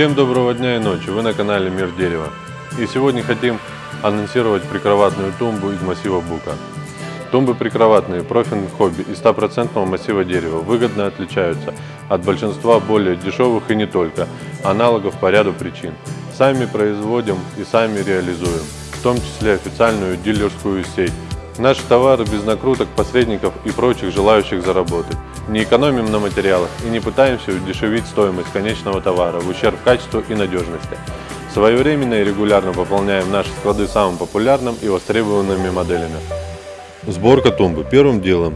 Всем доброго дня и ночи, вы на канале Мир Дерева. И сегодня хотим анонсировать прикроватную тумбу из массива бука. Тумбы прикроватные, профильных хобби из 100% массива дерева выгодно отличаются от большинства более дешевых и не только, аналогов по ряду причин. Сами производим и сами реализуем, в том числе официальную дилерскую сеть. Наши товары без накруток, посредников и прочих желающих заработать. Не экономим на материалах и не пытаемся удешевить стоимость конечного товара в ущерб качеству и надежности. Своевременно и регулярно пополняем наши склады самым популярным и востребованными моделями. Сборка тумбы. Первым делом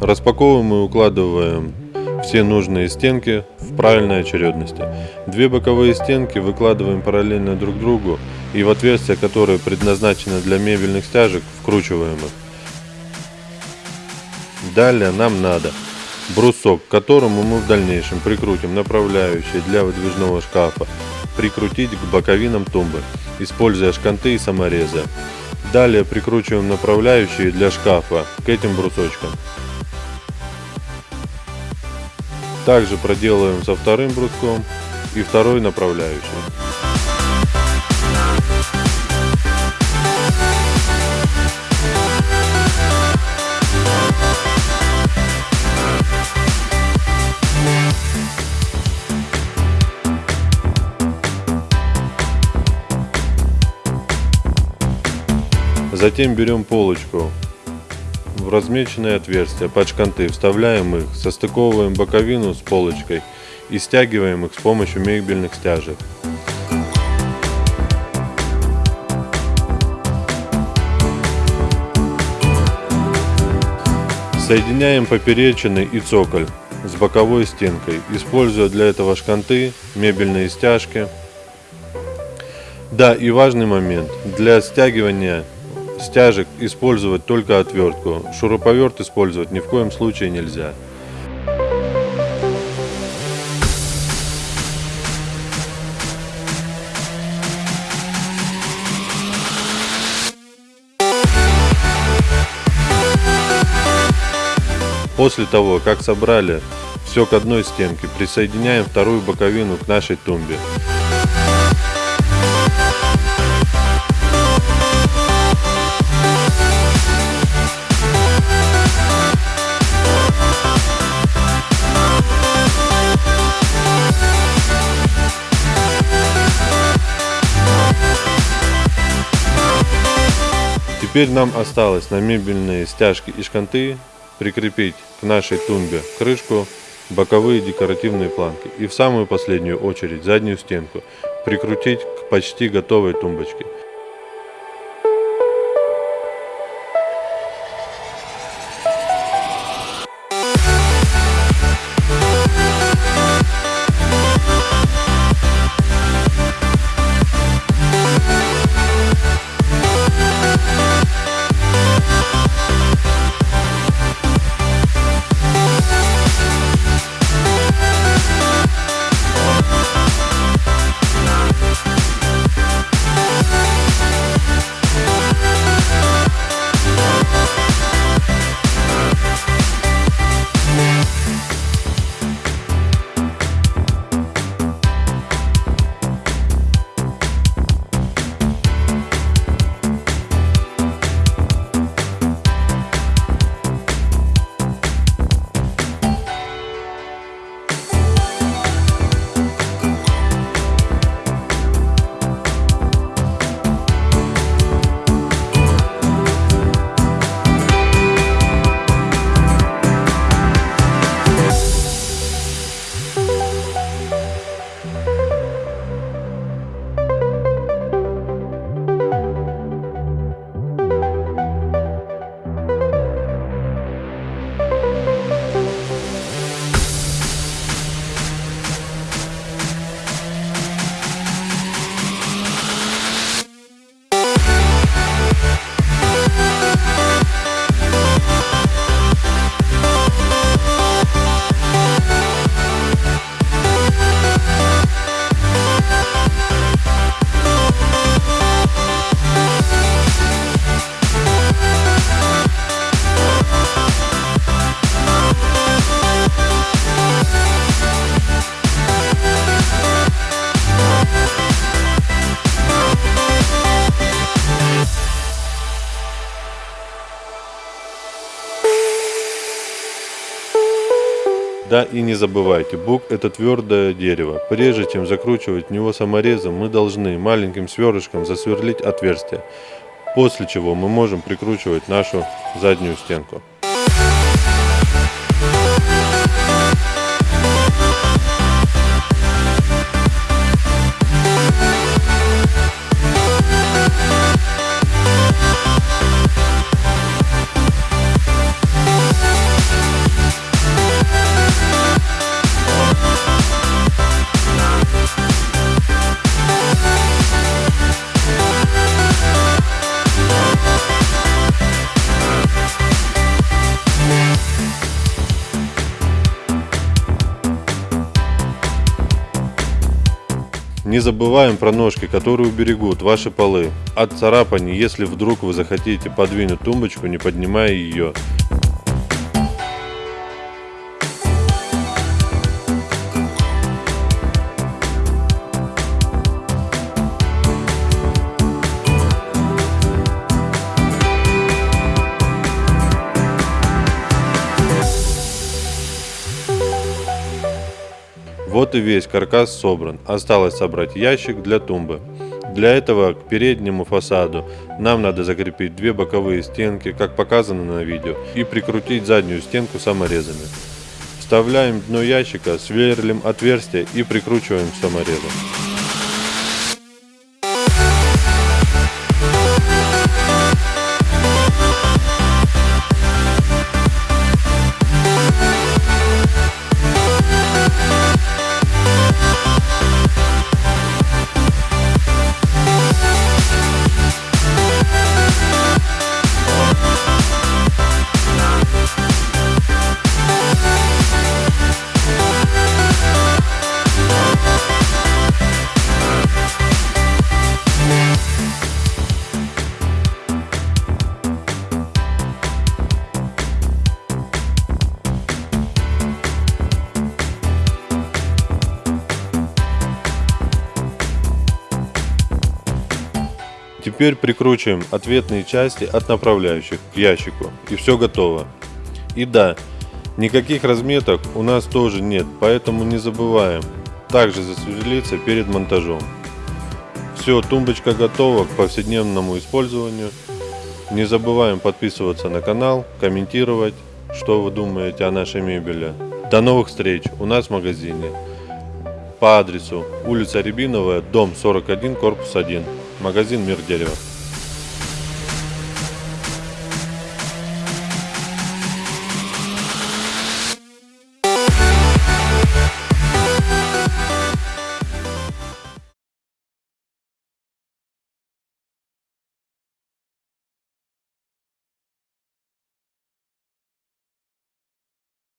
распаковываем и укладываем все нужные стенки в правильной очередности. Две боковые стенки выкладываем параллельно друг другу и в отверстия, которые предназначены для мебельных стяжек, вкручиваем их. Далее нам надо брусок, к которому мы в дальнейшем прикрутим направляющие для выдвижного шкафа, прикрутить к боковинам тумбы, используя шканты и саморезы. Далее прикручиваем направляющие для шкафа к этим брусочкам. Также проделываем со вторым бруском и второй направляющей. Затем берем полочку в размеченные отверстия под шканты, вставляем их, состыковываем боковину с полочкой и стягиваем их с помощью мебельных стяжек. Соединяем поперечины и цоколь с боковой стенкой, используя для этого шканты, мебельные стяжки. Да, и важный момент. Для стягивания стяжек использовать только отвертку. Шуруповерт использовать ни в коем случае нельзя. После того, как собрали все к одной стенке, присоединяем вторую боковину к нашей тумбе. Теперь нам осталось на мебельные стяжки и шканты прикрепить к нашей тумбе крышку, боковые декоративные планки и в самую последнюю очередь заднюю стенку прикрутить к почти готовой тумбочке. Да и не забывайте, бук это твердое дерево. Прежде чем закручивать в него саморезом, мы должны маленьким сверлышком засверлить отверстие, после чего мы можем прикручивать нашу заднюю стенку. Не забываем про ножки, которые уберегут ваши полы от царапаний, если вдруг вы захотите подвинуть тумбочку, не поднимая ее. Вот и весь каркас собран. Осталось собрать ящик для тумбы. Для этого к переднему фасаду нам надо закрепить две боковые стенки, как показано на видео, и прикрутить заднюю стенку саморезами. Вставляем дно ящика, сверлим отверстие и прикручиваем саморезом. Теперь прикручиваем ответные части от направляющих к ящику и все готово. И да, никаких разметок у нас тоже нет, поэтому не забываем также засверлиться перед монтажом. Все, тумбочка готова к повседневному использованию. Не забываем подписываться на канал, комментировать, что вы думаете о нашей мебели. До новых встреч у нас в магазине по адресу улица Рябиновая, дом 41, корпус 1 магазин «Мир дерева».